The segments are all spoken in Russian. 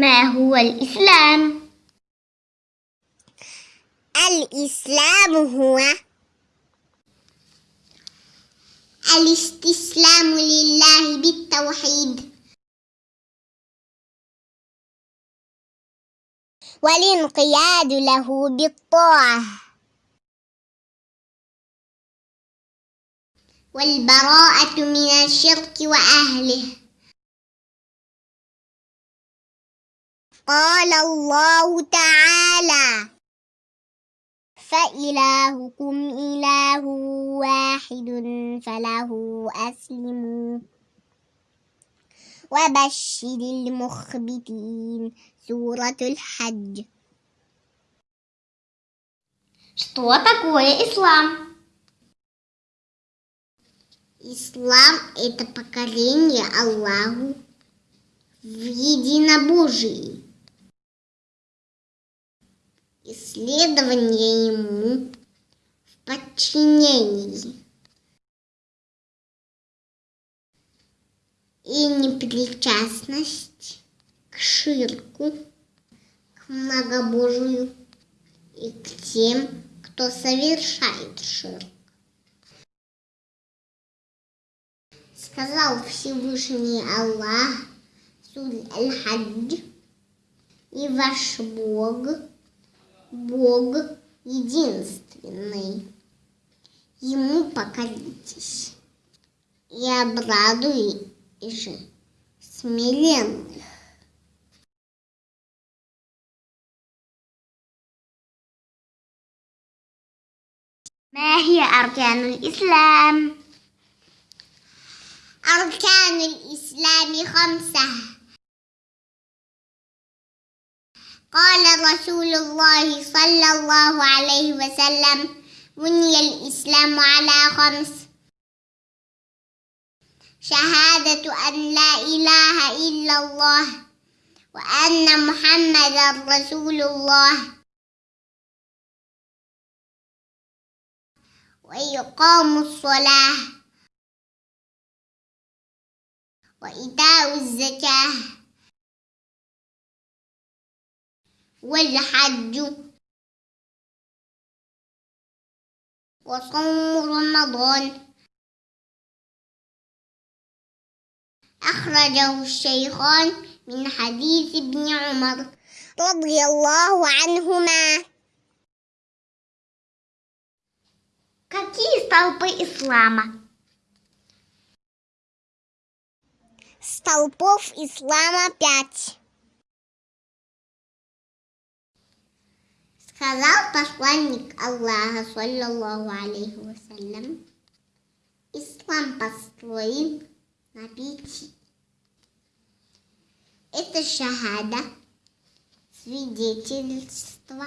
ما هو الإسلام؟ الإسلام هو الاستسلام لله بالتوحيد. والانقياد له بالطاعة. والبراءة من الشرك وأهله. قال الله تعالى فإلهكم إله واحد فله أسلموا وبشر المخبتين سورة الحج Что такое ислам? Ислам – это покорение Аллаху в единобожии, Исследование Ему в подчинении и непричастность к ширку, к многобожию и к тем, кто совершает ширк. Сказал Всевышний Аллах, Сурь Аль-Хадж, и ваш Бог, Бог единственный. Ему покоритесь и обрадуй же смиренных. ما هي أركان الإسلام؟ أركان الإسلام خمسة قال رسول الله صلى الله عليه وسلم بني الإسلام على خمس. شهادة أن لا إله إلا الله وأن محمدا رسول الله. وإقام الصلاة. وإيتاء الزكاة. والحج وصوم رمضان أخرجه الشيخان من حديث ابن عمر رضي الله عنهما Какие столпы ислама? Столпов ислама пять. Сказал посланник Аллаха, саллаллаху алейхи вассалям, ислам построен на пяти. Это шахада, свидетельство,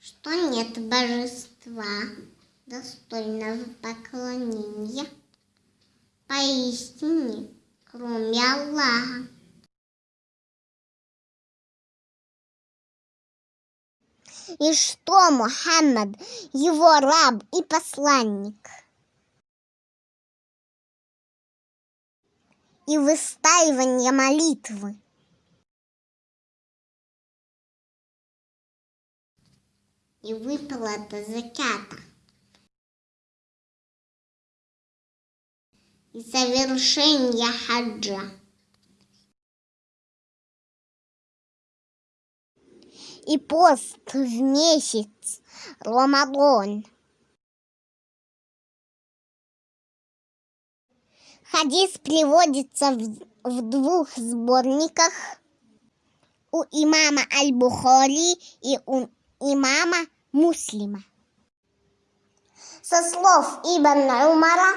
что нет божества, достойного поклонения, поистине, кроме Аллаха. И что Мухаммад, его раб и посланник? И выстаивание молитвы. И выплата закята. и совершения хаджа. и пост в месяц Рамадан. Хадис приводится в, в двух сборниках у имама Аль-Бухари и у имама Муслима. Со слов Ибн Умара,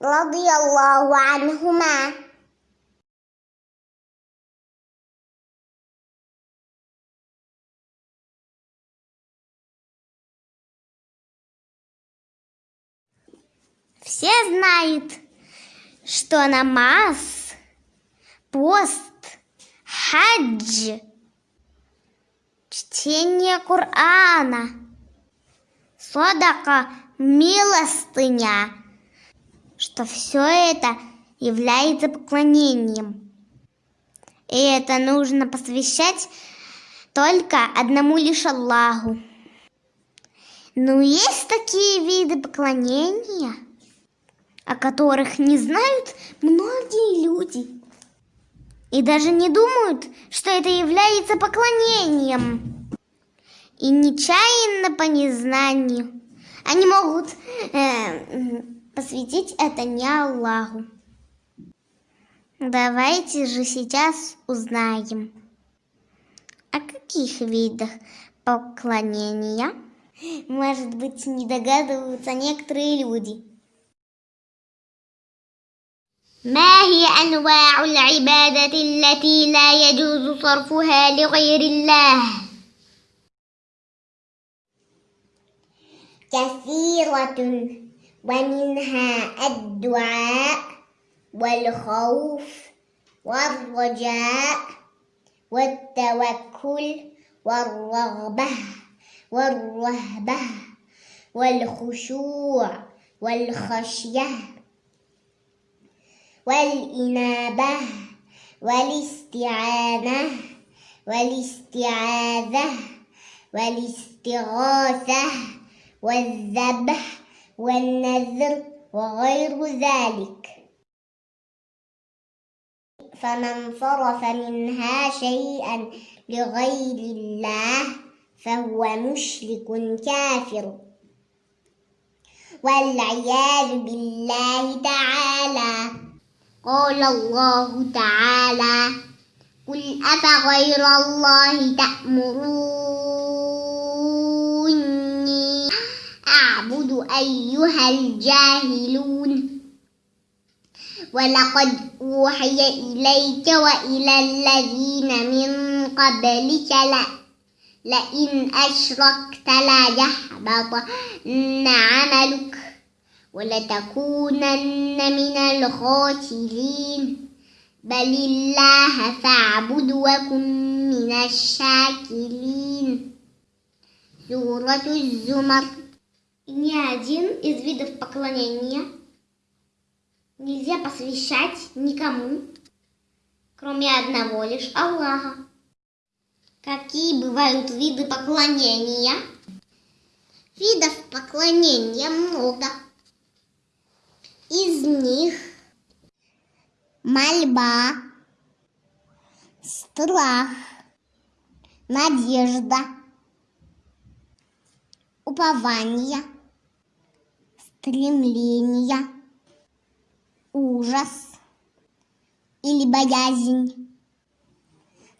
радиаллаху анхума, Все знают, что намаз, пост, хадж, чтение Корана, садака, милостыня – что все это является поклонением. И это нужно посвящать только одному лишь Аллаху. Но есть такие виды поклонения, о которых не знают многие люди. И даже не думают, что это является поклонением. И нечаянно по незнанию они могут э, посвятить это не Аллаху. Давайте же сейчас узнаем, о каких видах поклонения, может быть, не догадываются некоторые люди. ما هي أنواع العبادة التي لا يجوز صرفها لغير الله؟ كثيرة ومنها الدعاء والخوف والرجاء والتوكل والرغبة والرهبة والخشوع والخشية والإنابة والاستعانة والاستعاذة والاستغاثة والذبح والنذر وغير ذلك. فمن صرف منها شيئا لغير الله فهو مشرك كافر. والعياذ بالله تعالى. قال الله تعالى قل أفغير الله تأمروني أعبد أيها الجاهلون ولقد أوحي إليك وإلى الذين من قبلك لا لئن أشركت ليحبطن عملك ولتكونن من الخاسرين بل الله فاعبد وكن من الشاكرين سورة الزمر Ни один из видов поклонения нельзя посвящать никому, кроме одного лишь Аллаха. Какие бывают виды поклонения? Видов поклонения много. Из них мольба, страх, надежда, упование, стремление, ужас или боязнь,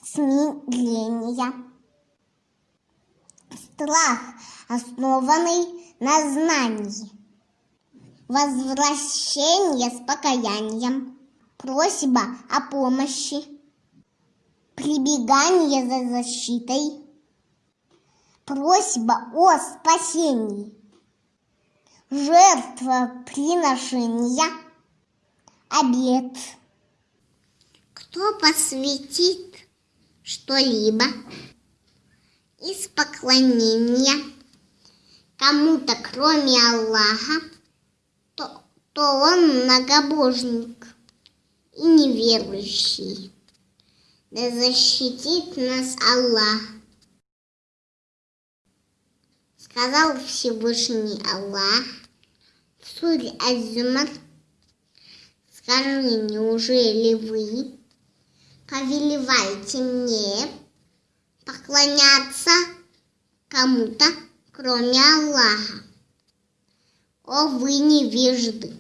смирение. Страх, основанный на знании. Возвращение с покаянием. Просьба о помощи. Прибегание за защитой. Просьба о спасении. Жертвоприношение. Обед. Кто посвятит что-либо из поклонения кому-то, кроме Аллаха, то, то он многобожник и неверующий. Да защитит нас Аллах. Сказал Всевышний Аллах в суре Азумар, скажи, неужели вы повелеваете мне поклоняться кому-то, кроме Аллаха. О, вы невежды!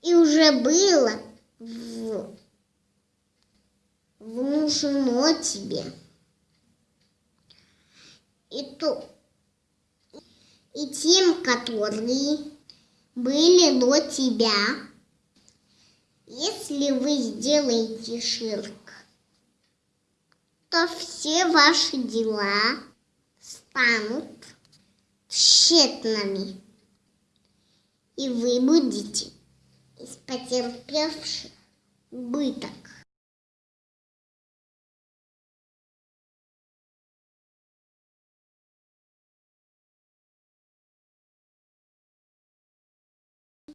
И уже было в... внушено тебе. И, то, и тем, которые были до тебя, если вы сделаете ширк, то все ваши дела станут тщетными, и вы будете из потерпевших быток.